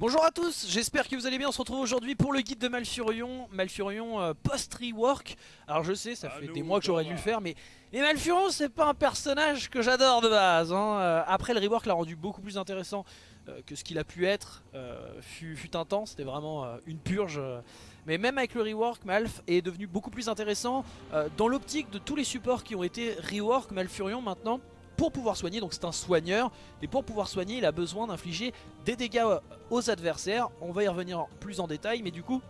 Bonjour à tous, j'espère que vous allez bien, on se retrouve aujourd'hui pour le guide de Malfurion, Malfurion euh, post-rework. Alors je sais, ça fait des mois que j'aurais dû le faire, mais, mais Malfurion c'est pas un personnage que j'adore de base. Hein. Euh, après le rework l'a rendu beaucoup plus intéressant euh, que ce qu'il a pu être, fut, fut, un temps, c'était vraiment une purge. mais même avec le rework, Malf est devenu beaucoup plus intéressant dans l'optique de tous les supports qui ont été rework, Malfurion maintenant pour pouvoir soigner, donc c'est un soigneur, et pour pouvoir soigner il a besoin d'infliger des dégâts aux adversaires, on va y revenir plus en détail, mais du coup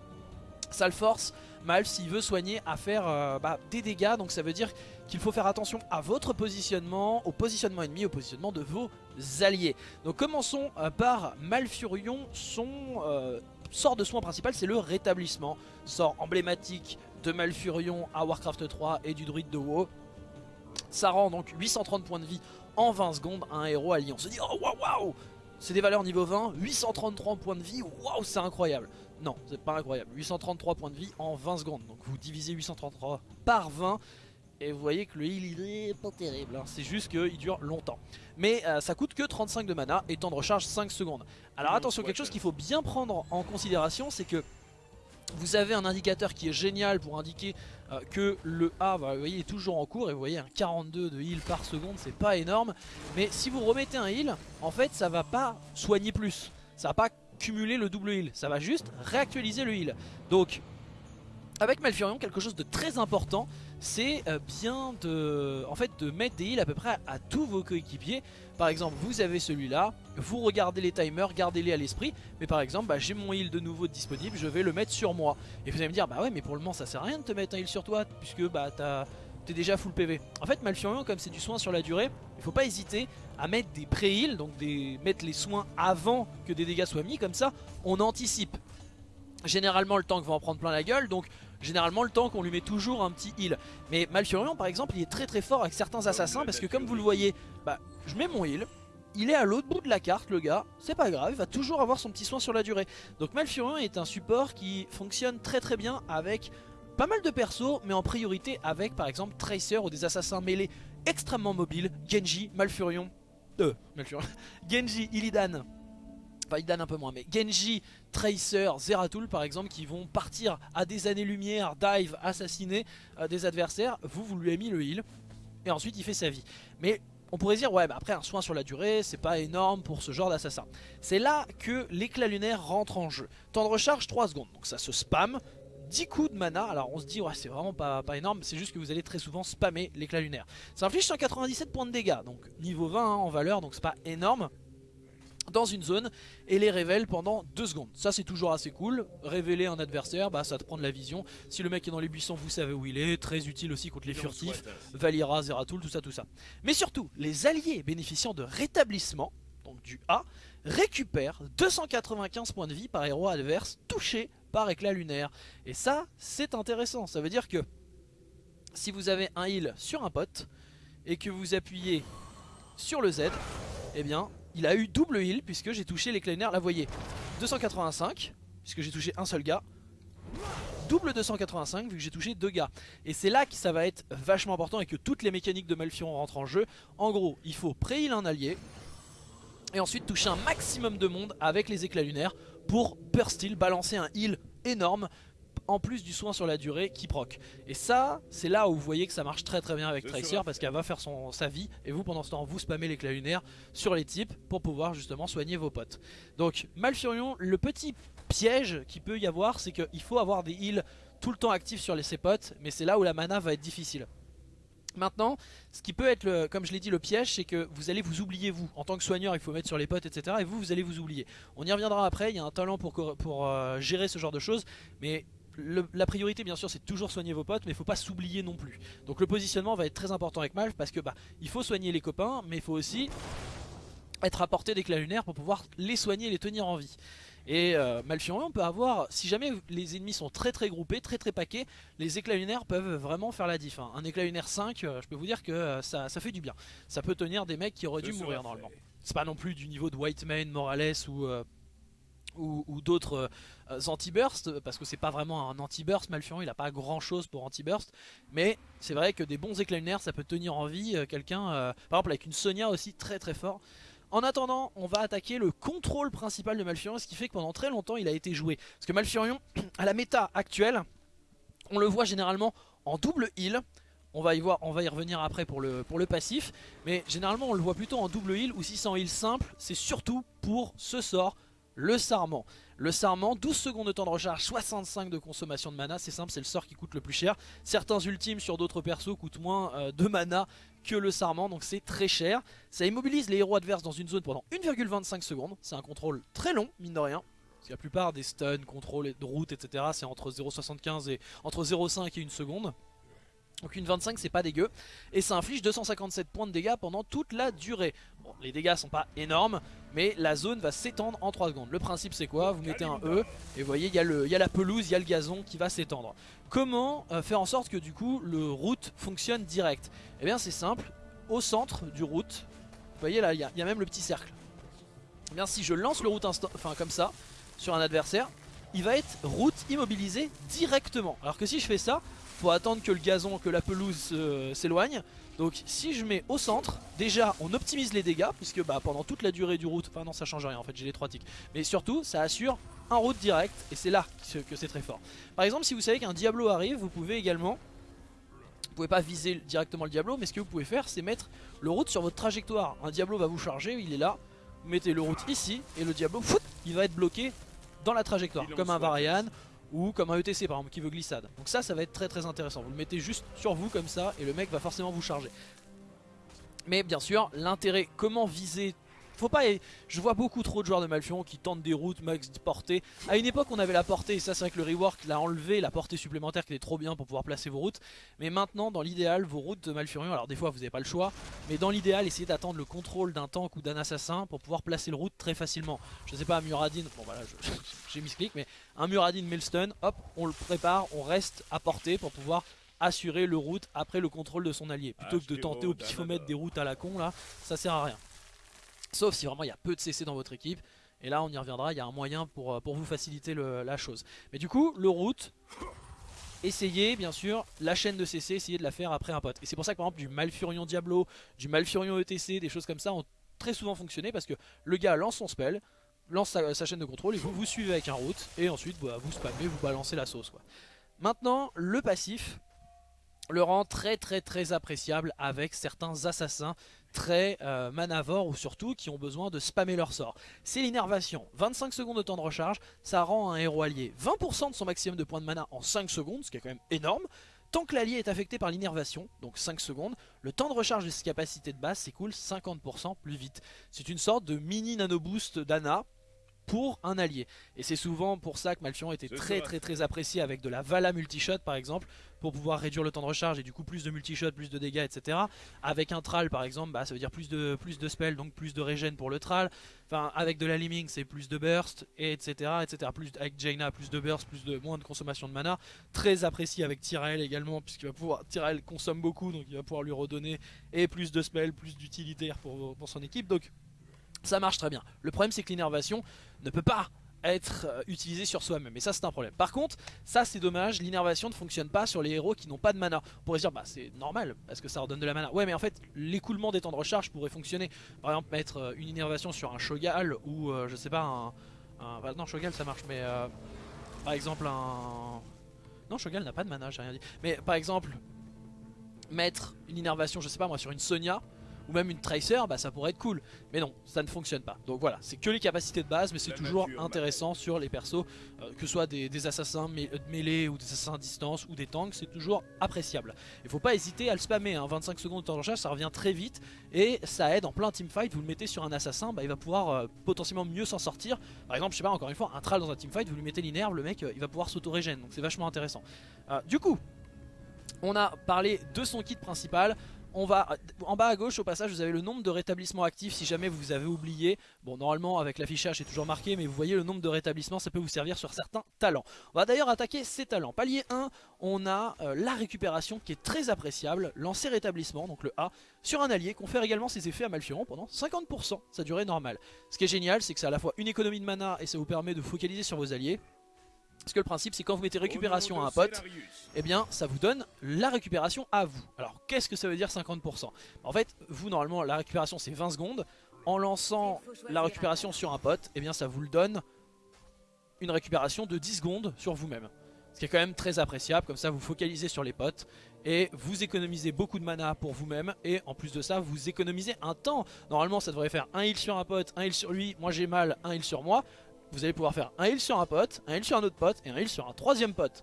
ça le force mal s'il veut soigner à faire euh, bah, des dégâts, donc ça veut dire qu'il faut faire attention à votre positionnement, au positionnement ennemi, au positionnement de vos alliés. Donc commençons euh, par Malfurion, son euh, sort de soin principal c'est le rétablissement, sort emblématique de Malfurion à Warcraft 3 et du druide de WoW. Ça rend donc 830 points de vie en 20 secondes à un héros allié. On se dit oh waouh waouh C'est des valeurs niveau 20, 833 points de vie, waouh c'est incroyable Non, c'est pas incroyable, 833 points de vie en 20 secondes. Donc vous divisez 833 par 20 et vous voyez que le heal il est pas terrible, hein. c'est juste qu'il dure longtemps. Mais euh, ça coûte que 35 de mana et temps de recharge 5 secondes. Alors attention, quelque chose qu'il faut bien prendre en considération, c'est que vous avez un indicateur qui est génial pour indiquer euh, que le A bah, est toujours en cours et vous voyez un 42 de heal par seconde c'est pas énorme. Mais si vous remettez un heal en fait ça va pas soigner plus. Ça va pas cumuler le double heal. Ça va juste réactualiser le heal. Donc avec Malfurion quelque chose de très important c'est euh, bien de, mettre des heals à peu près à, tous vos coéquipiers. Par exemple, vous avez celui-là, vous regardez les timers, gardez-les à l'esprit. Mais par exemple, bah, j'ai mon heal de nouveau disponible, je vais le mettre sur moi. Et vous allez me dire, bah ouais, mais pour le moment, ça sert à rien de te mettre un heal sur toi, puisque bah t'es déjà full PV. En fait, Malfurion, comme c'est du soin sur la durée, il faut pas hésiter à mettre des pré-heals, donc des, mettre les soins avant que des dégâts soient mis, comme ça, on anticipe. Généralement, le tank va en prendre plein la gueule, généralement le tank on lui met toujours un petit heal. Mais Malfurion par exemple il est très très fort avec certains assassins parce que comme vous le voyez bah je mets mon heal. Il est à l'autre bout de la carte le gars, c'est pas grave, il va toujours avoir son petit soin sur la durée. Donc Malfurion est un support qui fonctionne très très bien avec pas mal de persos, mais en priorité avec par exemple Tracer ou des assassins mêlés extrêmement mobiles, Genji, Malfurion, euh, Malfurion, Genji, Illidan, Illidan un peu moins, mais Genji, Tracer, Zeratul par exemple qui vont partir à des années-lumière, dive, assassiner euh, des adversaires, vous, vous lui avez mis le heal et ensuite il fait sa vie. Mais on pourrait dire ouais bah après un soin sur la durée c'est pas énorme pour ce genre d'assassin. C'est là que l'éclat lunaire rentre en jeu. Temps de recharge 3 secondes donc ça se spam. 10 coups de mana, alors on se dit ouais c'est vraiment pas, pas énorme, c'est juste que vous allez très souvent spammer l'éclat lunaire. Ça inflige 197 points de dégâts, donc niveau 20 hein, en valeur, donc c'est pas énorme dans une zone et les révèle pendant 2 secondes. Ça c'est toujours assez cool. Révéler un adversaire, bah, ça te prend de la vision. Si le mec est dans les buissons, vous savez où il est. Très utile aussi contre les furtifs. Valira, Zeratul, tout ça, tout ça. Mais surtout, les alliés bénéficiant de rétablissement, donc du A, récupèrent 295 points de vie par héros adverse touché par éclat lunaire. Et ça, c'est intéressant. Ça veut dire que si vous avez un heal sur un pote et que vous appuyez sur le Z, eh bien il a eu double heal puisque j'ai touché les Là vous voyez 285 puisque j'ai touché un seul gars. Double 285 vu que j'ai touché deux gars. Et c'est là que ça va être vachement important et que toutes les mécaniques de Malfion rentrent en jeu. En gros il faut pré-heal un allié Et ensuite toucher un maximum de monde avec les éclats lunaires Pour burst heal, balancer un heal énorme en plus du soin sur la durée qui proc. Et ça, c'est là où vous voyez que ça marche très très bien avec Tracer parce qu'elle va faire son, sa vie et vous pendant ce temps vous spammez l'éclat lunaire sur les types pour pouvoir justement soigner vos potes. Donc Malfurion, le petit piège qu'il peut y avoir c'est qu'il faut avoir des heals tout le temps actifs sur les, ses potes mais c'est là où la mana va être difficile. Maintenant, ce qui peut être, le, comme je l'ai dit, le piège, c'est que vous allez vous oublier vous. En tant que soigneur, il faut mettre sur les potes, etc. Et vous, vous allez vous oublier. On y reviendra après, il y a un talent pour, pour euh, gérer ce genre de choses. Mais la priorité bien sûr c'est toujours soigner vos potes mais il faut pas s'oublier non plus donc le positionnement va être très important avec Malf parce que bah il faut soigner les copains mais il faut aussi être à portée d'éclats lunaires pour pouvoir les soigner et les tenir en vie et euh, Malfurion peut avoir, si jamais les ennemis sont très très groupés, très très paquets, les éclats lunaires peuvent vraiment faire la diff. Hein. Un éclat lunaire 5, euh, je peux vous dire que euh, ça, fait du bien. Ça peut tenir des mecs qui auraient dû mourir normalement. C'est pas non plus du niveau de Whitemane, Morales ou ou, d'autres euh, anti-burst parce que c'est pas vraiment un anti-burst Malfurion il a pas grand chose pour anti-burst mais c'est vrai que des bons éclats ça peut tenir en vie euh, quelqu'un euh, par exemple avec une Sonia aussi très très fort En attendant, on va attaquer le contrôle principal de Malfurion, ce qui fait que pendant très longtemps il a été joué. Parce que Malfurion, à la méta actuelle, on le voit généralement en double heal. On va y, voir, on va y revenir après pour le, pour le passif. Mais généralement on le voit plutôt en double heal ou si c'est en heal simple, c'est surtout pour ce sort, le Sarment. Le Sarment, 12 secondes de temps de recharge, 65 de consommation de mana, c'est simple, c'est le sort qui coûte le plus cher. Certains ultimes sur d'autres persos coûtent moins euh, de mana que le Sarment, donc c'est très cher. Ça immobilise les héros adverses dans une zone pendant 1,25 secondes, c'est un contrôle très long, mine de rien. Parce que la plupart des stuns, contrôles de route, etc. c'est entre 0,75 et entre 0,5 et 1 seconde. Donc une 25 c'est pas dégueu et ça inflige 257 points de dégâts pendant toute la durée. Les dégâts sont pas énormes mais la zone va s'étendre en 3 secondes. Le principe c'est quoi? Vous mettez un E et vous voyez il y, a y a la pelouse, il y a le gazon qui va s'étendre. Comment euh, faire en sorte que du coup le route fonctionne direct? Eh bien c'est simple, au centre du route, vous voyez là il y, a même le petit cercle. Eh bien si je lance le route enfin comme ça sur un adversaire, il va être route immobilisé directement. Alors que si je fais ça, faut attendre que le gazon, que la pelouse euh, s'éloigne. Donc si je mets au centre, déjà on optimise les dégâts, puisque bah, pendant toute la durée du route, enfin non ça change rien en fait, j'ai les trois tics. Mais surtout ça assure un route direct, et c'est là que c'est très fort. Par exemple si vous savez qu'un Diablo arrive, vous pouvez également... Vous pouvez pas viser directement le Diablo, mais ce que vous pouvez faire c'est mettre le route sur votre trajectoire. Un Diablo va vous charger, il est là, vous mettez le route ici, et le Diablo, fout, il va être bloqué dans la trajectoire, comme un Varian ou comme un ETC par exemple qui veut glissade. Donc ça, ça va être très très intéressant. Vous le mettez juste sur vous comme ça et le mec va forcément vous charger. Mais bien sûr, l'intérêt, comment viser faut pas. Je vois beaucoup trop de joueurs de Malfurion qui tentent des routes max portée. À une époque, on avait la portée, et ça, c'est vrai que le rework l'a enlevé, la portée supplémentaire qui était trop bien pour pouvoir placer vos routes. Mais maintenant, dans l'idéal, vos routes de Malfurion, alors des fois, vous n'avez pas le choix, mais dans l'idéal, essayez d'attendre le contrôle d'un tank ou d'un assassin pour pouvoir placer le route très facilement. Je sais pas, un Muradin, bon voilà, j'ai mis ce clic, mais un Muradin Maelstone, hop, on le prépare, on reste à portée pour pouvoir assurer le route après le contrôle de son allié. Plutôt que de tenter au pifomètre des routes à la con là, ça sert à rien. Sauf si vraiment il y a peu de CC dans votre équipe. Et là on y reviendra, il y a un moyen pour, euh, vous faciliter la chose. Mais du coup, le route, essayez bien sûr la chaîne de CC, essayez de la faire après un pote. Et c'est pour ça que par exemple du Malfurion Diablo, du Malfurion ETC, des choses comme ça ont très souvent fonctionné parce que le gars lance son spell, lance sa, chaîne de contrôle et vous vous suivez avec un route et ensuite bah, vous spammez, vous balancez la sauce. Quoi. Maintenant, le passif le rend très très très appréciable avec certains assassins très euh, ou surtout qui ont besoin de spammer leur sort. C'est l'innervation, 25 secondes de temps de recharge, ça rend un héros allié 20% de son maximum de points de mana en 5 secondes, ce qui est quand même énorme. Tant que l'allié est affecté par l'innervation, donc 5 secondes, le temps de recharge de ses capacités de base s'écoule 50% plus vite. C'est une sorte de mini nano boost d'Ana pour un allié. Et c'est souvent pour ça que Malfion était très très très apprécié avec de la Vala multishot par exemple, pour pouvoir réduire le temps de recharge et du coup plus de multishot, plus de dégâts, etc. Avec un Tral par exemple, bah, ça veut dire plus de, plus de spell, donc plus de régène pour le Tral. Enfin, avec de la Liming, c'est plus de burst, et etc. etc. Plus, avec Jaina, plus de burst, plus de moins de consommation de mana. Très apprécié avec Tyrael également, puisqu'il va pouvoir. Tyrael consomme beaucoup, donc il va pouvoir lui redonner et plus de spell, plus d'utilitaire pour, pour son équipe. Donc ça marche très bien. Le problème c'est que l'innervation ne peut pas être euh, utilisée sur soi-même et ça c'est un problème. Par contre ça c'est dommage, l'innervation ne fonctionne pas sur les héros qui n'ont pas de mana. On pourrait dire bah c'est normal parce que ça redonne de la mana. Ouais mais en fait l'écoulement des temps de recharge pourrait fonctionner. Par exemple mettre euh, une innervation sur un Shogal ou euh, je sais pas un... Bah, non Shogal ça marche mais par exemple un... Non Shogal n'a pas de mana j'ai rien dit. Mais par exemple mettre une innervation je sais pas moi sur une Sonia ou même une Tracer, bah ça pourrait être cool. Mais non, ça ne fonctionne pas. Donc voilà, c'est que les capacités de base, mais c'est toujours intéressant sur les persos, euh, que ce soit des, assassins de mêlée ou des assassins à distance ou des tanks, c'est toujours appréciable. Il faut pas hésiter à le spammer, 25 hein. secondes de temps de recharge, ça revient très vite et ça aide en plein teamfight, vous le mettez sur un assassin, bah, il va pouvoir euh, potentiellement mieux s'en sortir. Par exemple, je sais pas, encore une fois, un tral dans un teamfight, vous lui mettez l'inerve, le mec euh, il va pouvoir s'auto-régène, donc c'est vachement intéressant. du coup, on a parlé de son kit principal, on va en bas à gauche au passage vous avez le nombre de rétablissements actifs si jamais vous avez oublié. Bon normalement avec l'affichage c'est toujours marqué mais vous voyez le nombre de rétablissements ça peut vous servir sur certains talents. On va d'ailleurs attaquer ces talents. Palier 1 on a euh, la récupération qui est très appréciable. Lancer rétablissement donc le A sur un allié confère également ses effets à Malfurion pendant 50% sa durée normale ce qui est génial c'est que c'est à la fois une économie de mana et ça vous permet de focaliser sur vos alliés parce que le principe c'est quand vous mettez récupération à un pote, eh bien ça vous donne la récupération à vous. Alors qu'est-ce que ça veut dire 50% En fait, vous normalement la récupération c'est 20 secondes. en lançant la récupération sur un pote, et eh bien ça vous le donne une récupération de 10 secondes sur vous-même. Ce qui est quand même très appréciable, comme ça vous focalisez sur les potes et vous économisez beaucoup de mana pour vous-même et en plus de ça vous économisez un temps. Normalement ça devrait faire un heal sur un pote, un heal sur lui, moi j'ai mal, un heal sur moi. Vous allez pouvoir faire un heal sur un pote, un heal sur un autre pote et un heal sur un troisième pote.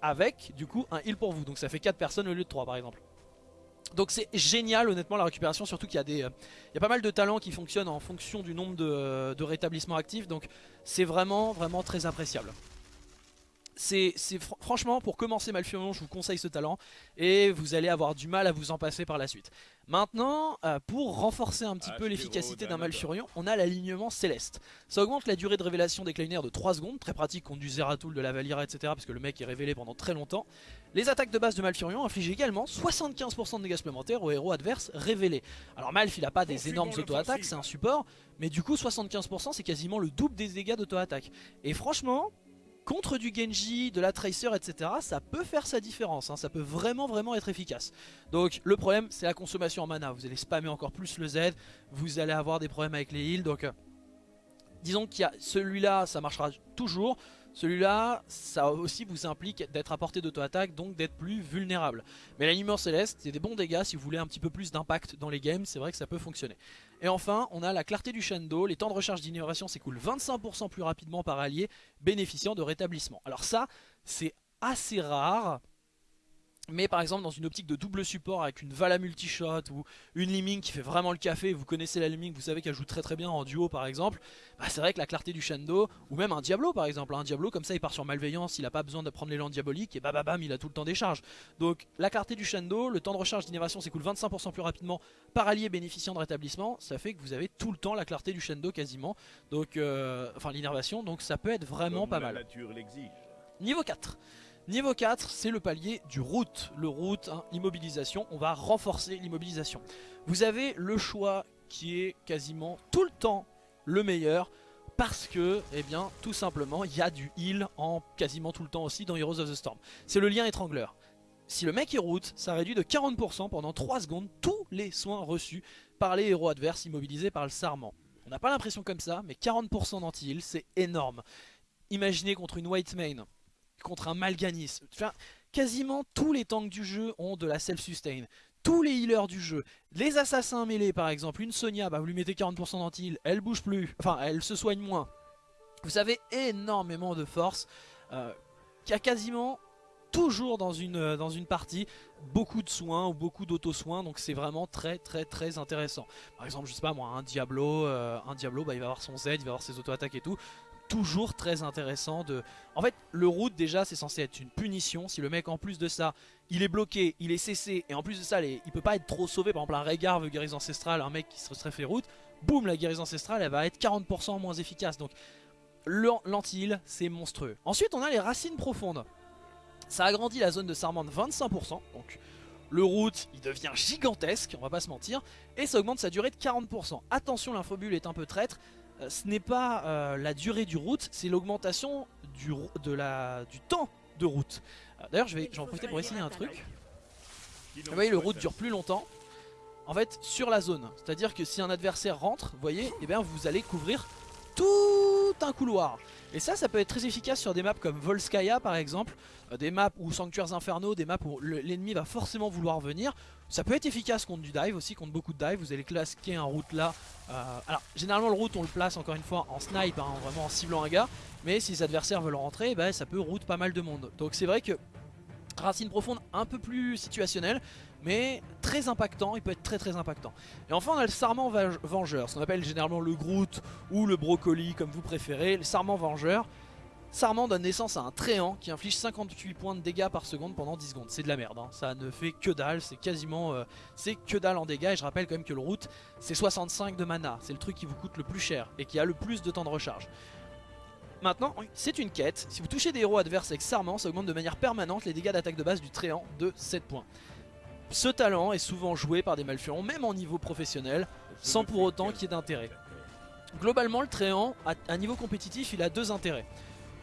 avec du coup un heal pour vous, donc ça fait 4 personnes au lieu de 3 par exemple. Donc c'est génial honnêtement la récupération, surtout qu'il y, a des, euh, y a pas mal de talents qui fonctionnent en fonction du nombre de, euh, de rétablissements actifs, donc c'est vraiment vraiment très appréciable c'est franchement pour commencer Malfurion je vous conseille ce talent et vous allez avoir du mal à vous en passer par la suite. Maintenant euh, pour renforcer un petit peu l'efficacité d'un Malfurion on a l'alignement céleste. Ça augmente la durée de révélation des Kleiner de 3 secondes, très pratique contre du Zeratul, de la Valira etc parce que le mec est révélé pendant très longtemps. Les attaques de base de Malfurion infligent également 75% de dégâts supplémentaires aux héros adverses révélés. Alors Malf il a pas des énormes auto-attaques c'est un support mais du coup 75% c'est quasiment le double des dégâts d'auto-attaque. Et franchement contre du Genji, de la Tracer, etc. Ça peut faire sa différence, hein. ça peut vraiment vraiment être efficace. Donc le problème c'est la consommation en mana, vous allez spammer encore plus le Z, vous allez avoir des problèmes avec les heals, donc... Euh, disons qu'il y a celui-là, ça marchera toujours. Celui-là, ça aussi vous implique d'être à portée d'auto-attaque, donc d'être plus vulnérable. Mais l'animeur céleste, c'est des bons dégâts si vous voulez un petit peu plus d'impact dans les games, c'est vrai que ça peut fonctionner. Et enfin, on a la clarté du Shando, les temps de recharge d'innovation s'écoulent 25% plus rapidement par allié, bénéficiant de rétablissement. Alors ça, c'est assez rare, mais par exemple dans une optique de double support avec une Vala multishot ou une Liming qui fait vraiment le café, vous connaissez la Liming, vous savez qu'elle joue très très bien en duo par exemple, bah c'est vrai que la clarté du Shando, ou même un Diablo par exemple, un Diablo comme ça il part sur Malveillance, il a pas besoin de prendre l'élan diabolique et bam bam il a tout le temps des charges. Donc la clarté du Shando, le temps de recharge d'innovation s'écoule 25% plus rapidement par allié bénéficiant de rétablissement, ça fait que vous avez tout le temps la clarté du Shando quasiment, donc euh, enfin l'innervation, donc ça peut être vraiment pas mal. Niveau 4 Niveau 4, c'est le palier du route. Le route, hein, immobilisation, on va renforcer l'immobilisation. Vous avez le choix qui est quasiment tout le temps le meilleur parce que, eh bien, tout simplement, il y a du heal en quasiment tout le temps aussi dans Heroes of the Storm. C'est le lien étrangleur. Si le mec est route, ça réduit de 40% pendant 3 secondes tous les soins reçus par les héros adverses immobilisés par le sarment. On n'a pas l'impression comme ça, mais 40% d'anti-heal, c'est énorme. Imaginez contre une white main contre un Malganis. Enfin, quasiment tous les tanks du jeu ont de la self-sustain. Tous les healers du jeu, les assassins mêlés par exemple, une Sonia, bah vous lui mettez 40% d'anti-heal, elle bouge plus, enfin elle se soigne moins. Vous avez énormément de force, euh, qui a quasiment toujours dans une, euh, dans une partie beaucoup de soins ou beaucoup d'auto-soins donc c'est vraiment très très très intéressant par exemple je sais pas moi un Diablo euh, un Diablo bah, il va avoir son Z il va avoir ses auto-attaques et tout toujours très intéressant de... En fait, le route déjà c'est censé être une punition. Si le mec en plus de ça, il est bloqué, il est cessé, et en plus de ça, il peut pas être trop sauvé. Par exemple, un Régard veut guérison ancestrale, un mec qui se serait fait route, boum, la guérison ancestrale, elle va être 40% moins efficace. Donc, l'anti-heal, c'est monstrueux. Ensuite, on a les racines profondes. Ça agrandit la zone de Sarmant de 25%, donc... Le route, il devient gigantesque, on va pas se mentir, et ça augmente sa durée de 40%. Attention, l'infobule est un peu traître, ce n'est pas euh, la durée du route, c'est l'augmentation du, temps de route. Euh, d'ailleurs, je vais, en profiter pour essayer un truc. Vous voyez, le route dure plus longtemps. En fait, sur la zone. C'est-à-dire que si un adversaire rentre, vous voyez, eh bien, vous allez couvrir tout un couloir. Et ça, ça peut être très efficace sur des maps comme Volskaya par exemple, des maps ou Sanctuaires Infernaux, des maps où l'ennemi va forcément vouloir venir. Ça peut être efficace contre du dive aussi, contre beaucoup de dive. Vous allez claquer un route là. Euh, alors, généralement, le route, on le place encore une fois en snipe, hein, vraiment en ciblant un gars. Mais si les adversaires veulent rentrer, bah, ça peut route pas mal de monde. Donc, c'est vrai que Racine profonde, un peu plus situationnel, mais très impactant, il peut être très très impactant. Et enfin on a le Sarment Vengeur, ce qu'on appelle généralement le Groot ou le Brocoli comme vous préférez, le Sarment Vengeur. Sarment donne naissance à un Tréant qui inflige 58 points de dégâts par seconde pendant 10 secondes. C'est de la merde, hein. ça ne fait que dalle, c'est quasiment... Euh, c'est que dalle en dégâts et je rappelle quand même que le route c'est 65 de mana. C'est le truc qui vous coûte le plus cher et qui a le plus de temps de recharge. Maintenant, c'est une quête. Si vous touchez des héros adverses avec Sarment, ça augmente de manière permanente les dégâts d'attaque de base du Tréant de 7 points. Ce talent est souvent joué par des Malfurons, même en niveau professionnel, sans pour autant qu'il y ait d'intérêt. Globalement, le Tréant, à niveau compétitif, il a deux intérêts.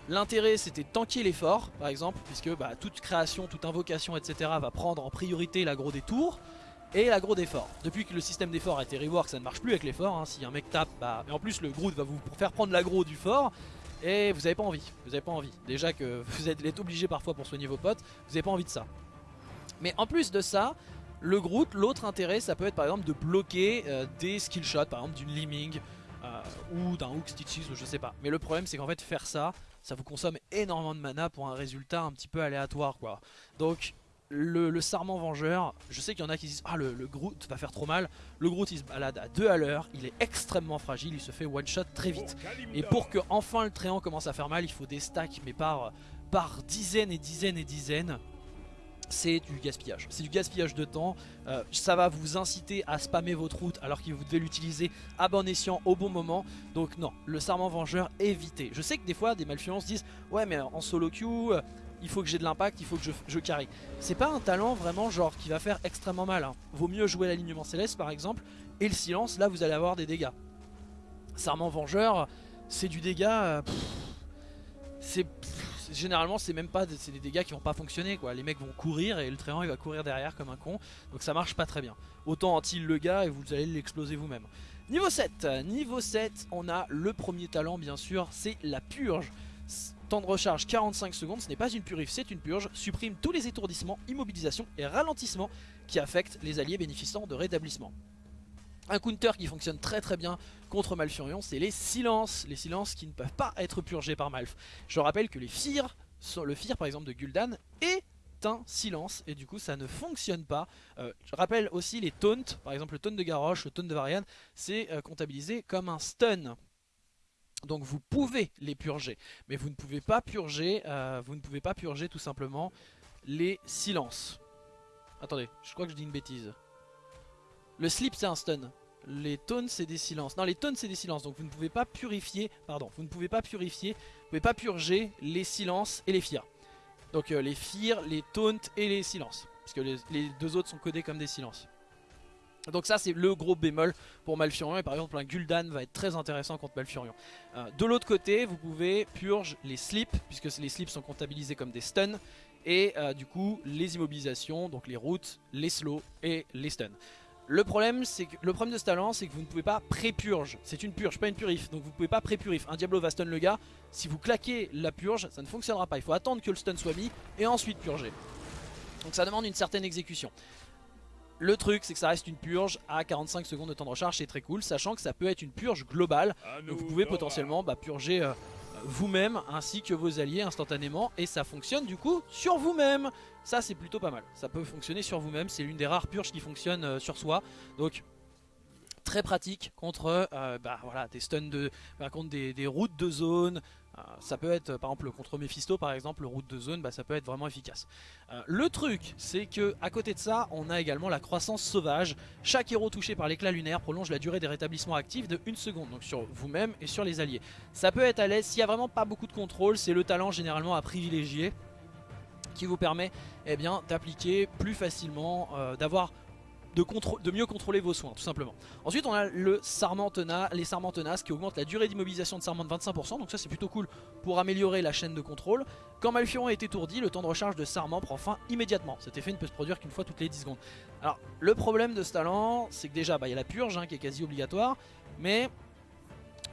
L'intérêt c'était tanker l'effort par exemple puisque bah, toute création, toute invocation etc va prendre en priorité l'aggro des tours et l'aggro d'effort. Depuis que le système d'effort a été rework, ça ne marche plus avec l'effort. Hein. Si un mec tape, bah, et en plus le Groot va vous faire prendre l'aggro du fort. Et vous avez pas envie, vous avez pas envie. Déjà que vous êtes obligé parfois pour soigner vos potes, vous avez pas envie de ça. Mais en plus de ça, le Groot, l'autre intérêt, ça peut être par exemple de bloquer euh, des skill shots, par exemple d'une Liming euh, ou d'un Hook Stitches ou je sais pas. Mais le problème c'est qu'en fait faire ça, ça vous consomme énormément de mana pour un résultat un petit peu aléatoire quoi. Donc le, Sarment Vengeur, je sais qu'il y en a qui disent Ah le, Groot va faire trop mal Le Groot il se balade à 2 à l'heure Il est extrêmement fragile, il se fait one shot très vite Et pour que enfin le tréant commence à faire mal Il faut des stacks mais par, dizaines et dizaines et dizaines c'est du gaspillage. C'est du gaspillage de temps. Euh, ça va vous inciter à spammer votre route alors que vous devez l'utiliser à bon escient au bon moment. Donc non, le Sarment Vengeur, évitez. Je sais que des fois des malfluences disent Ouais mais en solo queue, il faut que j'ai de l'impact, il faut que je, je carry. C'est pas un talent vraiment genre qui va faire extrêmement mal. Hein. Vaut mieux jouer l'alignement céleste par exemple, et le silence, là vous allez avoir des dégâts. Sarment Vengeur, c'est du dégât... c'est généralement c'est même pas c'est des dégâts qui vont pas fonctionner quoi les mecs vont courir et le tréant il va courir derrière comme un con donc ça marche pas très bien autant anti le gars et vous allez l'exploser vous-même niveau 7 niveau 7 on a le premier talent bien sûr c'est la purge Temps de recharge 45 secondes, ce n'est pas une purif, c'est une purge. Supprime tous les étourdissements, immobilisations et ralentissements qui affectent les alliés bénéficiant de rétablissement. Un counter qui fonctionne très très bien contre Malfurion, c'est les silences. Les silences qui ne peuvent pas être purgés par Malf. Je rappelle que les Fear, le Fear par exemple de Gul'dan, est un silence et du coup ça ne fonctionne pas. Euh, je rappelle aussi les taunts, par exemple le taunt de Garrosh, le taunt de Varian, c'est euh, comptabilisé comme un stun. Donc vous pouvez les purger, mais vous ne pouvez pas purger, euh, vous ne pouvez pas purger tout simplement les silences. Attendez, je crois que je dis une bêtise. Le slip c'est un stun. Les tones c'est des silences. Non, les tones c'est des silences. Donc vous ne pouvez pas purifier, pardon, vous ne pouvez pas purifier, vous pouvez pas purger les silences et les firs. Donc euh, les firs, les taunts et les silences. Parce que les deux autres sont codés comme des silences. Donc ça c'est le gros bémol pour Malfurion et par exemple un Gul'dan va être très intéressant contre Malfurion. Euh, de l'autre côté vous pouvez purge les slips puisque les slips sont comptabilisés comme des stuns et euh, du coup les immobilisations, donc les routes, les slows et les stuns. Le problème, que le problème de ce talent, c'est que vous ne pouvez pas pré-purge. C'est une purge, pas une purif. Donc vous ne pouvez pas pré-purif. Un Diablo va stun le gars. Si vous claquez la purge, ça ne fonctionnera pas. Il faut attendre que le stun soit mis et ensuite purger. Donc ça demande une certaine exécution. Le truc c'est que ça reste une purge à 45 secondes de temps de recharge, c'est très cool, sachant que ça peut être une purge globale. Donc vous pouvez potentiellement bah, purger euh, vous-même ainsi que vos alliés instantanément et ça fonctionne du coup sur vous-même. Ça c'est plutôt pas mal, ça peut fonctionner sur vous-même, c'est l'une des rares purges qui fonctionne euh, sur soi. Donc très pratique contre euh, bah, voilà, des stuns de, bah, contre des, routes de zone, ça peut être, par exemple, contre Mephisto, par exemple, le route de zone, bah, ça peut être vraiment efficace. Euh, le truc, c'est que à côté de ça, on a également la croissance sauvage. Chaque héros touché par l'éclat lunaire prolonge la durée des rétablissements actifs de 1 seconde, donc sur vous-même et sur les alliés. Ça peut être à l'aise, s'il n'y a vraiment pas beaucoup de contrôle, c'est le talent généralement à privilégier qui vous permet eh d'appliquer plus facilement, euh, d'avoir de, mieux contrôler vos soins tout simplement. Ensuite on a le sarment les sarments tenaces qui augmentent la durée d'immobilisation de sarment de 25% donc ça c'est plutôt cool pour améliorer la chaîne de contrôle. Quand Malfurion est étourdi, le temps de recharge de sarment prend fin immédiatement. Cet effet ne peut se produire qu'une fois toutes les 10 secondes. Alors le problème de ce talent c'est que déjà bah, il y a la purge hein, qui est quasi obligatoire mais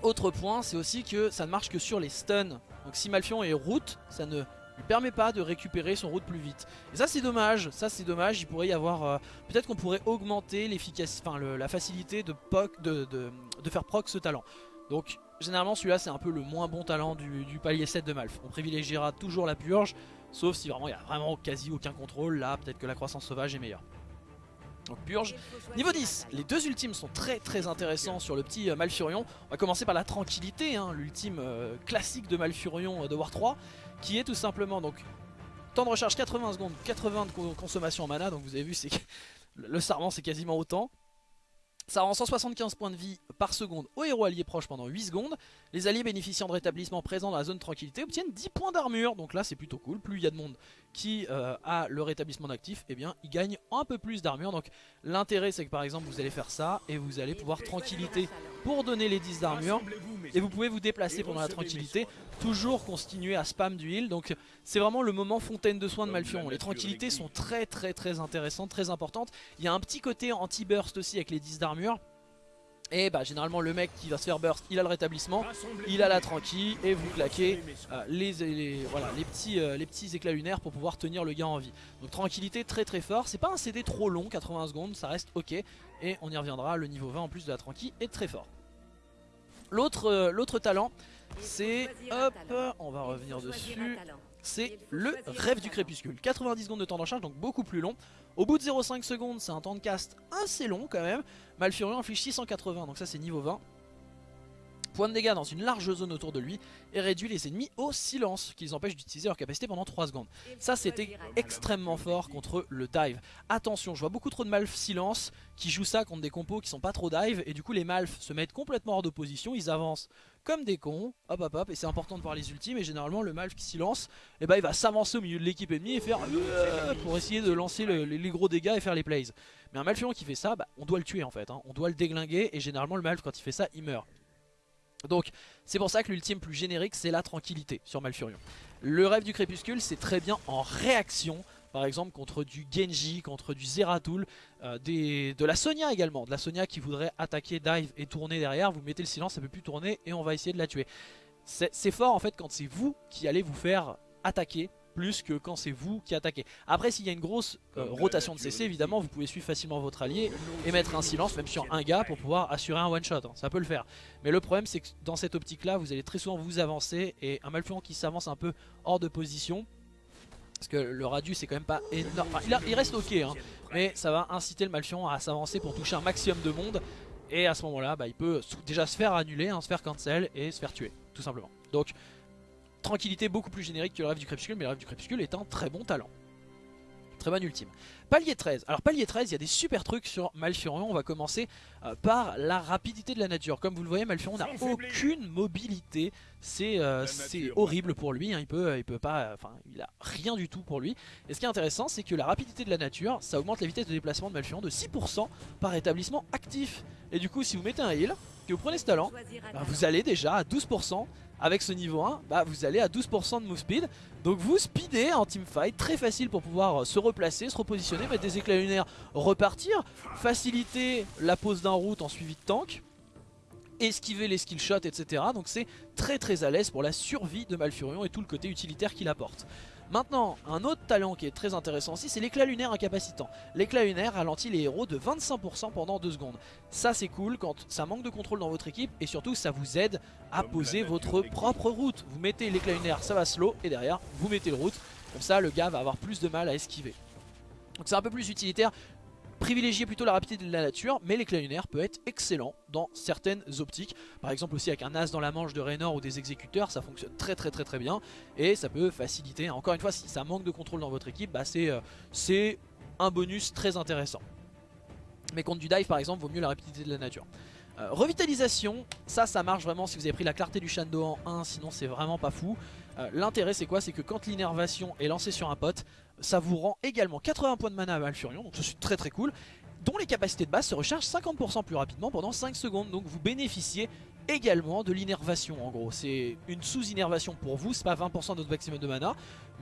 autre point c'est aussi que ça ne marche que sur les stuns. Donc si Malfurion est route ça ne lui permet pas de récupérer son route plus vite. Et ça c'est dommage, ça c'est dommage, il pourrait y avoir... Euh, peut-être qu'on pourrait augmenter l'efficacité, enfin la facilité de, de, faire proc ce talent. Donc généralement celui-là c'est un peu le moins bon talent du, palier 7 de Malf. On privilégiera toujours la purge, sauf si vraiment il n'y a vraiment quasi aucun contrôle, là peut-être que la croissance sauvage est meilleure. Purge. Niveau 10, les deux ultimes sont très très intéressants sur le petit euh, Malfurion. On va commencer par la tranquillité, hein, l'ultime euh, classique de Malfurion de War 3 qui est tout simplement donc temps de recharge 80 secondes, 80 de consommation en mana, donc vous avez vu c'est le sarment c'est quasiment autant. Ça rend 175 points de vie par seconde aux héros alliés proches pendant 8 secondes. Les alliés bénéficiant de rétablissement présents dans la zone tranquillité obtiennent 10 points d'armure. Donc là c'est plutôt cool. Plus il y a de monde qui euh, a le rétablissement d'actif, eh bien il gagne un peu plus d'armure. Donc l'intérêt c'est que par exemple vous allez faire ça et vous allez pouvoir tranquillité pour donner les 10 d'armure. Et vous pouvez vous déplacer pendant la tranquillité, toujours continuer à spam du heal. Donc c'est vraiment le moment fontaine de soins de Malfurion. Les tranquillités sont très très très intéressantes, très importantes. Il y a un petit côté anti-burst aussi avec les 10 d'armure. Et bah généralement le mec qui va se faire burst, il a le rétablissement, il a la tranquille et vous claquez euh, les, voilà, les, petits, euh, petits éclats lunaires pour pouvoir tenir le gars en vie. Donc tranquillité très très fort, c'est pas un CD trop long, 80 secondes, ça reste ok. Et on y reviendra, le niveau 20 en plus de la tranquille est très fort. L'autre euh, l'autre talent, c'est, hop, on va revenir dessus, c'est le rêve du crépuscule. 90 secondes de temps d'encharge, donc beaucoup plus long. Au bout de 0,5 secondes, c'est un temps de cast assez long quand même. Malfurion inflige 680, donc ça c'est niveau 20. Point de dégâts dans une large zone autour de lui et réduit les ennemis au silence, qui les empêche d'utiliser leur capacité pendant 3 secondes. Ça c'était extrêmement fort contre le dive. Attention, je vois beaucoup trop de malf silence qui jouent ça contre des compos qui sont pas trop dive et du coup les malf se mettent complètement hors de position, ils avancent comme des cons, hop hop hop, et c'est important de voir les ultimes, et généralement le Malf qui s'y lance, et eh bah ben, il va s'avancer au milieu de l'équipe ennemie et faire euh, pour essayer de lancer les gros dégâts et faire les plays. Mais un Malfurion qui fait ça, bah, on doit le tuer en fait, hein. on doit le déglinguer, et généralement le Malf quand il fait ça, il meurt. Donc c'est pour ça que l'ultime plus générique c'est la tranquillité sur Malfurion. Le rêve du crépuscule c'est très bien en réaction par exemple contre du Genji, contre du Zeratul, euh, de la Sonia également, de la Sonia qui voudrait attaquer, dive et tourner derrière, vous mettez le silence, ça peut plus tourner et on va essayer de la tuer. C'est fort en fait quand c'est vous qui allez vous faire attaquer plus que quand c'est vous qui attaquez. Après s'il y a une grosse euh, rotation de CC évidemment vous pouvez suivre facilement votre allié et mettre un silence même sur un gars pour pouvoir assurer un one shot, hein. ça peut le faire. Mais le problème c'est que dans cette optique là vous allez très souvent vous avancer et un Malfurion qui s'avance un peu hors de position parce que le radius c'est quand même pas énorme. il, reste ok, hein, mais ça va inciter le Malfion à s'avancer pour toucher un maximum de monde. Et à ce moment-là, bah, il peut déjà se faire annuler, hein, se faire cancel et se faire tuer, tout simplement. Donc, tranquillité beaucoup plus générique que le rêve du crépuscule, mais le rêve du crépuscule est un très bon talent. Très bon ultime. Palier 13. Alors palier 13, il y a des super trucs sur Malfurion. On va commencer euh, par la rapidité de la nature. Comme vous le voyez, Malfurion n'a aucune mobilité. C'est euh, horrible pour lui. Hein. Il peut, il peut pas, enfin, il a rien du tout pour lui. Et ce qui est intéressant, c'est que la rapidité de la nature, ça augmente la vitesse de déplacement de Malfurion de 6% par établissement actif. Et du coup, si vous mettez un heal, que vous prenez ce talent, bah, vous allez déjà à 12% avec ce niveau 1, bah, vous allez à 12% de move speed. Donc vous speedez en teamfight, très facile pour pouvoir euh, se replacer, se repositionner, mettre des éclats lunaires, repartir, faciliter la pose d'un route en suivi de tank, esquiver les skill shots, etc. Donc c'est très très à l'aise pour la survie de Malfurion et tout le côté utilitaire qu'il apporte. Maintenant, un autre talent qui est très intéressant aussi, c'est l'éclat lunaire incapacitant. L'éclat lunaire ralentit les héros de 25% pendant 2 secondes. Ça c'est cool quand ça manque de contrôle dans votre équipe et surtout ça vous aide à poser votre propre route. Vous mettez l'éclat lunaire, ça va slow et derrière vous mettez le route. Comme ça le gars va avoir plus de mal à esquiver. Donc c'est un peu plus utilitaire privilégier plutôt la rapidité de la nature, mais l'éclat lunaire peut être excellent dans certaines optiques. Par exemple aussi avec un as dans la manche de Raynor ou des exécuteurs, ça fonctionne très très très très bien. Et ça peut faciliter, encore une fois, si ça manque de contrôle dans votre équipe, bah c'est euh, un bonus très intéressant. Mais contre du dive par exemple, vaut mieux la rapidité de la nature. Euh, revitalisation, ça ça marche vraiment si vous avez pris la clarté du Shando en 1, sinon c'est vraiment pas fou. Euh, l'intérêt c'est quoi? C'est que quand l'innervation est lancée sur un pote, ça vous rend également 80 points de mana à Malfurion, donc c'est très très cool, dont les capacités de base se rechargent 50% plus rapidement pendant 5 secondes, donc vous bénéficiez également de l'innervation en gros. C'est une sous-innervation pour vous, c'est pas 20% de votre maximum de mana,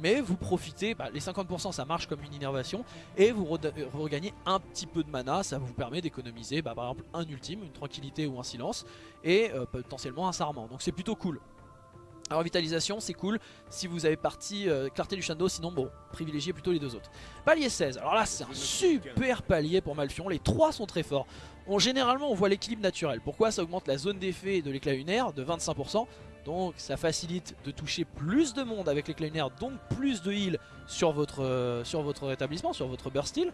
mais vous profitez, bah, les 50% ça marche comme une innervation, et vous, regagnez un petit peu de mana, ça vous permet d'économiser bah, par exemple un ultime, une tranquillité ou un silence, et euh, potentiellement un sarment, donc c'est plutôt cool. Alors vitalisation c'est cool si vous avez parti euh, clarté du Shadow sinon bon privilégiez plutôt les deux autres. Palier 16, alors là c'est un super palier pour Malfion, les trois sont très forts. On, généralement on voit l'équilibre naturel, pourquoi ça augmente la zone d'effet de l'éclat lunaire de 25%, donc ça facilite de toucher plus de monde avec l'éclat lunaire, donc plus de heal sur votre, euh, sur votre rétablissement, sur votre burst heal.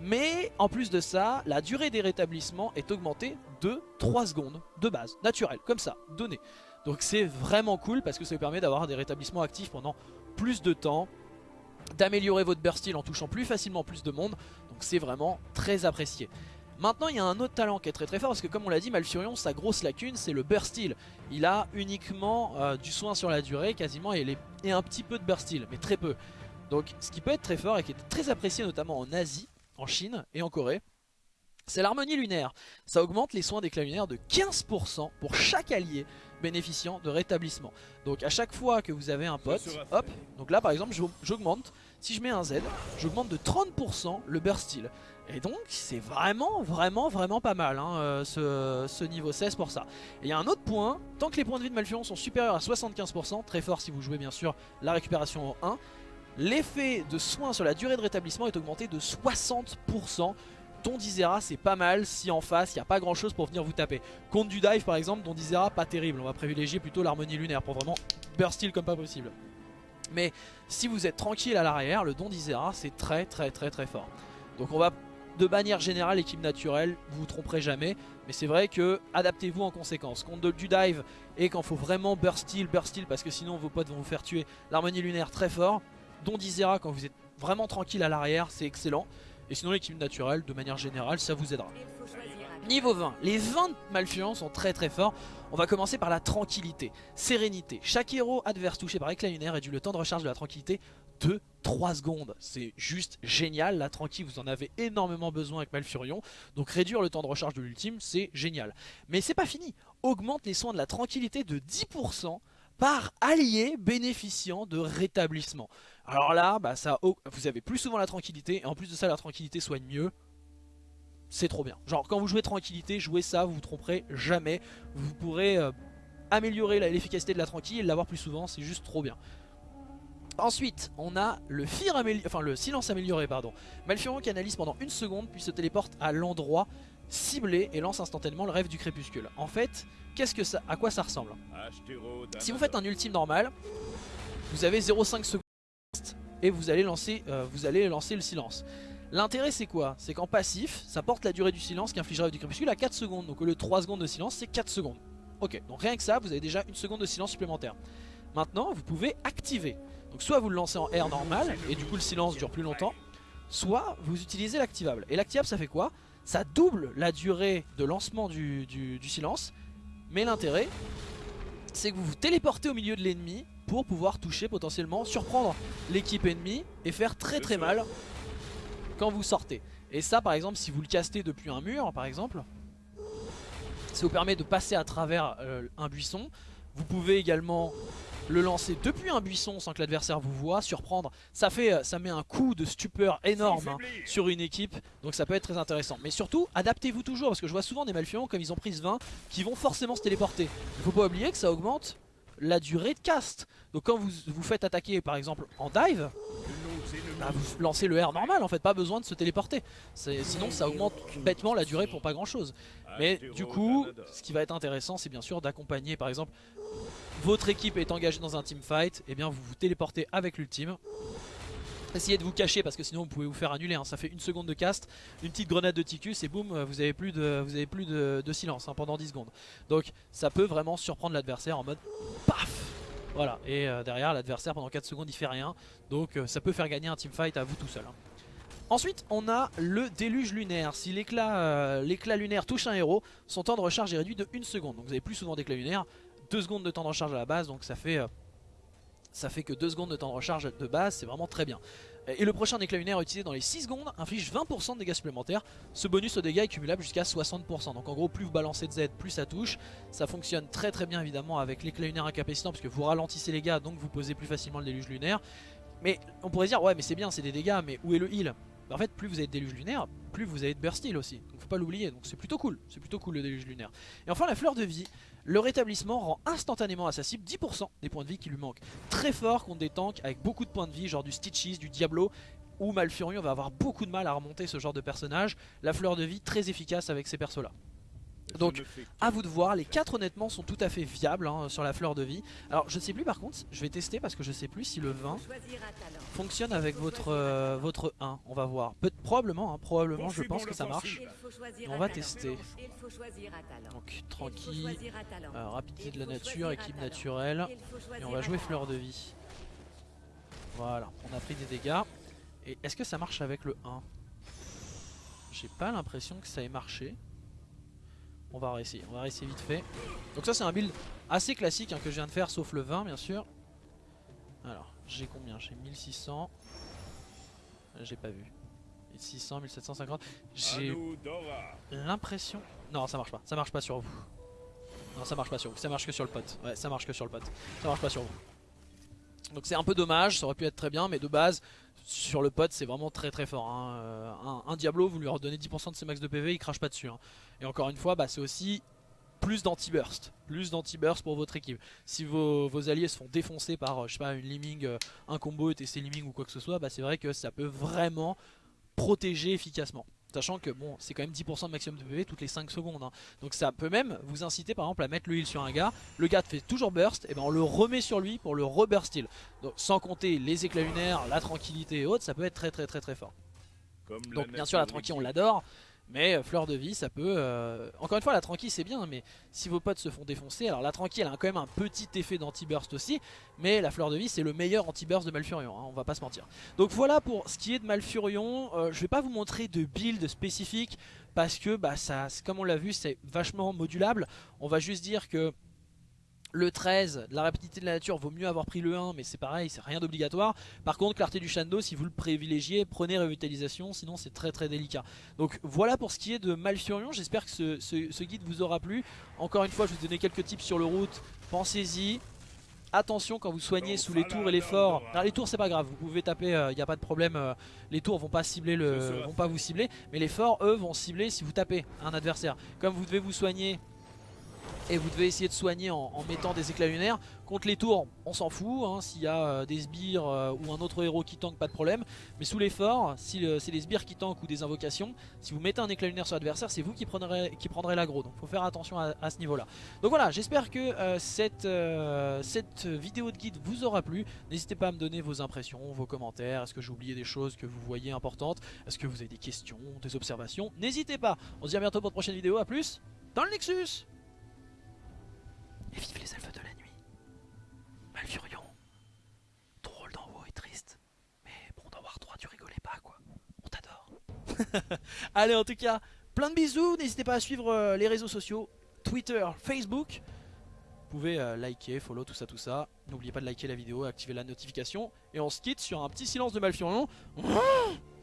Mais en plus de ça, la durée des rétablissements est augmentée de 3 secondes de base, naturel, comme ça, donné. Donc c'est vraiment cool parce que ça vous permet d'avoir des rétablissements actifs pendant plus de temps, d'améliorer votre burst en touchant plus facilement plus de monde, donc c'est vraiment très apprécié. Maintenant il y a un autre talent qui est très très fort parce que comme on l'a dit Malfurion sa grosse lacune c'est le burst heal. Il a uniquement euh, du soin sur la durée quasiment et, et un petit peu de burst mais très peu. Donc ce qui peut être très fort et qui est très apprécié notamment en Asie, en Chine et en Corée, c'est l'harmonie lunaire. Ça augmente les soins d'éclat lunaire de 15% pour chaque allié bénéficiant de rétablissement. Donc à chaque fois que vous avez un pote, hop, donc là par exemple j'augmente, si je mets un Z, j'augmente de 30% le burst heal. Et donc c'est vraiment vraiment vraiment pas mal hein, euh, ce, ce, niveau 16 pour ça. Et il y a un autre point, tant que les points de vie de Malfurion sont supérieurs à 75%, très fort si vous jouez bien sûr la récupération en 1, l'effet de soin sur la durée de rétablissement est augmenté de 60%. Dondizera c'est pas mal si en face il n'y a pas grand chose pour venir vous taper. Contre du dive par exemple, Dondizera pas terrible. On va privilégier plutôt l'harmonie lunaire pour vraiment burst heal comme pas possible. Mais si vous êtes tranquille à l'arrière, le Dondizera c'est très très très très fort. Donc on va de manière générale équipe naturelle, vous vous tromperez jamais. Mais c'est vrai que adaptez-vous en conséquence. Contre du dive et quand faut vraiment burst heal, burst heal parce que sinon vos potes vont vous faire tuer. L'harmonie lunaire très fort. Dondizera quand vous êtes vraiment tranquille à l'arrière, c'est excellent. Et sinon l'équipe naturelle, de manière générale, ça vous aidera. Niveau 20, les 20 Malfurions sont très très forts. On va commencer par la tranquillité, sérénité. Chaque héros adverse touché par éclat lunaire réduit le temps de recharge de la tranquillité de 3 secondes. C'est juste génial, la tranquille vous en avez énormément besoin avec Malfurion. Donc réduire le temps de recharge de l'ultime c'est génial. Mais c'est pas fini, augmente les soins de la tranquillité de 10% par allié bénéficiant de rétablissement. Alors là, bah ça, vous avez plus souvent la tranquillité, et en plus de ça, la tranquillité soigne mieux. C'est trop bien. Genre, quand vous jouez tranquillité, jouez ça, vous vous tromperez jamais. Vous pourrez euh, améliorer l'efficacité de la tranquille et l'avoir plus souvent, c'est juste trop bien. Ensuite, on a le, fir enfin, le silence amélioré. pardon. Malfurion qui analyse pendant une seconde, puis se téléporte à l'endroit ciblé et lance instantanément le rêve du crépuscule. En fait, qu'est-ce que ça, à quoi ça ressemble? Si vous faites un ultime normal, vous avez 0,5 secondes et vous allez lancer, euh, vous allez lancer le silence. L'intérêt c'est quoi? C'est qu'en passif, ça porte la durée du silence qui infligera du crépuscule à 4 secondes. Donc au lieu de 3 secondes de silence, c'est 4 secondes. Ok, donc rien que ça, vous avez déjà une seconde de silence supplémentaire. Maintenant, vous pouvez activer. Donc soit vous le lancez en air normal, et du coup le silence dure plus longtemps, soit vous utilisez l'activable. Et l'activable ça fait quoi? Ça double la durée de lancement du silence, mais l'intérêt, c'est que vous vous téléportez au milieu de l'ennemi pour pouvoir toucher potentiellement, surprendre l'équipe ennemie et faire très très mal quand vous sortez. Et ça par exemple si vous le castez depuis un mur par exemple, ça vous permet de passer à travers euh, un buisson. Vous pouvez également le lancer depuis un buisson sans que l'adversaire vous voit, surprendre, ça fait, euh, ça met un coup de stupeur énorme hein, sur une équipe, donc ça peut être très intéressant. Mais surtout, adaptez-vous toujours, parce que je vois souvent des Malfurions, comme ils ont pris ce 20, qui vont forcément se téléporter. Il faut pas oublier que ça augmente la durée de cast. Donc quand vous vous faites attaquer par exemple en dive, bah, vous lancez le R normal en fait, pas besoin de se téléporter. Sinon ça augmente bêtement la durée pour pas grand chose. Mais du coup, ce qui va être intéressant c'est bien sûr d'accompagner par exemple votre équipe est engagée dans un team fight, et eh bien vous vous téléportez avec l'ultime. Essayez de vous cacher parce que sinon vous pouvez vous faire annuler, hein. ça fait une seconde de cast, une petite grenade de Ticus et boum, vous avez plus de, vous avez plus de, silence hein, pendant 10 secondes. Donc ça peut vraiment surprendre l'adversaire en mode PAF Voilà, et euh, derrière l'adversaire pendant 4 secondes il fait rien, donc euh, ça peut faire gagner un teamfight à vous tout seul. Hein. Ensuite on a le déluge lunaire, si euh, l'éclat lunaire touche un héros, son temps de recharge est réduit de 1 seconde, donc vous avez plus souvent d'éclat lunaire, 2 secondes de temps de recharge à la base, donc ça fait ça fait que 2 secondes de temps de recharge de base, c'est vraiment très bien. Et le prochain éclat lunaire utilisé dans les 6 secondes inflige 20% de dégâts supplémentaires. Ce bonus au dégâts est cumulable jusqu'à 60%. Donc en gros, plus vous balancez de Z, plus ça touche. Ça fonctionne très très bien évidemment avec l'éclat lunaire incapacitant parce que vous ralentissez les gars, donc vous posez plus facilement le déluge lunaire. Mais on pourrait dire, ouais mais c'est bien, c'est des dégâts, mais où est le heal? En fait plus vous avez de déluge lunaire, plus vous avez de burst heal aussi. Donc faut pas l'oublier, donc c'est plutôt cool, c'est plutôt cool le déluge lunaire. Et enfin la fleur de vie, le rétablissement rend instantanément à sa cible 10% des points de vie qui lui manquent. Très fort contre des tanks avec beaucoup de points de vie, genre du Stitches, du Diablo, ou Malfurion va avoir beaucoup de mal à remonter ce genre de personnage. La fleur de vie très efficace avec ces persos là. Donc à vous de voir, les 4 honnêtement sont tout à fait viables hein, sur la fleur de vie. Alors je sais plus par contre, je vais tester parce que je sais plus si le 20 fonctionne avec votre, euh, votre 1, on va voir. Peut probablement, hein, probablement je pense que ça marche. on va tester. Donc tranquille, euh, rapidité de la nature, équipe naturelle. Et on va jouer fleur de vie. Voilà, on a pris des dégâts. Et est-ce que ça marche avec le 1 J'ai pas l'impression que ça ait marché. On va réessayer, on va réessayer vite fait. Donc ça c'est un build assez classique hein, que je viens de faire sauf le 20 bien sûr. Alors j'ai combien? J'ai 1600. J'ai pas vu. 600, 1750. J'ai l'impression... Non, ça marche pas. Ça marche pas sur vous. Non, ça marche pas sur vous. Ça marche que sur le pote. Ouais, ça marche que sur le pote. Ça marche pas sur vous. Donc c'est un peu dommage. Ça aurait pu être très bien. Mais de base, sur le pote, c'est vraiment très très fort. Hein. Euh, un, Diablo, vous lui redonnez 10% de ses max de PV, il crache pas dessus. Hein. Et encore une fois, bah, c'est aussi plus d'anti-burst. Plus d'anti-burst pour votre équipe. Si vos, alliés se font défoncer par, euh, je sais pas, une Liming, euh, un combo ETC Liming ou quoi que ce soit, bah, c'est vrai que ça peut vraiment protéger efficacement. Sachant que bon, c'est quand même 10% de maximum de PV toutes les 5 secondes. Hein. Donc ça peut même vous inciter par exemple à mettre le heal sur un gars. Le gars fait toujours burst, et ben on le remet sur lui pour le reburst heal. Donc sans compter les éclats lunaires, la tranquillité et autres, ça peut être très très très très fort. Donc bien sûr la tranquille on l'adore, mais euh, fleur de vie, ça peut... Euh, encore une fois, la tranquille c'est bien, mais si vos potes se font défoncer, alors la tranquille elle a quand même un petit effet d'anti-burst aussi, mais la fleur de vie c'est le meilleur anti-burst de Malfurion, hein, on va pas se mentir. Donc voilà pour ce qui est de Malfurion, euh, je vais pas vous montrer de build spécifique, parce que bah, ça, comme on l'a vu, c'est vachement modulable. On va juste dire que le 13, la rapidité de la nature, vaut mieux avoir pris le 1, mais c'est pareil, c'est rien d'obligatoire. Par contre, clarté du Shando, si vous le privilégiez, prenez revitalisation, sinon c'est très très délicat. Donc voilà pour ce qui est de Malfurion, j'espère que ce, guide vous aura plu. Encore une fois, je vais vous donner quelques tips sur le route, pensez-y. Attention quand vous soignez sous les tours et les forts. Les tours c'est pas grave, vous pouvez taper, il euh, n'y a pas de problème. Euh, les tours vont pas cibler le, vont pas vous cibler, mais les forts eux vont cibler si vous tapez un adversaire. Comme vous devez vous soigner et vous devez essayer de soigner en, mettant des éclats lunaires. Contre les tours, on s'en fout, hein, s'il y a euh, des sbires euh, ou un autre héros qui tank, pas de problème. Mais sous les forts, si c'est des sbires qui tankent ou des invocations, si vous mettez un éclat lunaire sur l'adversaire, c'est vous qui prendrez, qui prendrez l'aggro. Donc faut faire attention à, ce niveau là. Donc voilà, j'espère que euh, cette, cette vidéo de guide vous aura plu. N'hésitez pas à me donner vos impressions, vos commentaires. Est-ce que j'ai oublié des choses que vous voyez importantes? Est-ce que vous avez des questions, des observations? N'hésitez pas. On se dit à bientôt pour une prochaine vidéo. A plus dans le Nexus et vive les elfes de la nuit. Malfurion. Drôle d'en haut et triste. Mais bon, dans War 3, tu rigolais pas, quoi. On t'adore. Allez, en tout cas, plein de bisous. N'hésitez pas à suivre euh, les réseaux sociaux. Twitter, Facebook. Vous pouvez euh, liker, follow, tout ça, tout ça. N'oubliez pas de liker la vidéo, activer la notification. Et on se quitte sur un petit silence de Malfurion.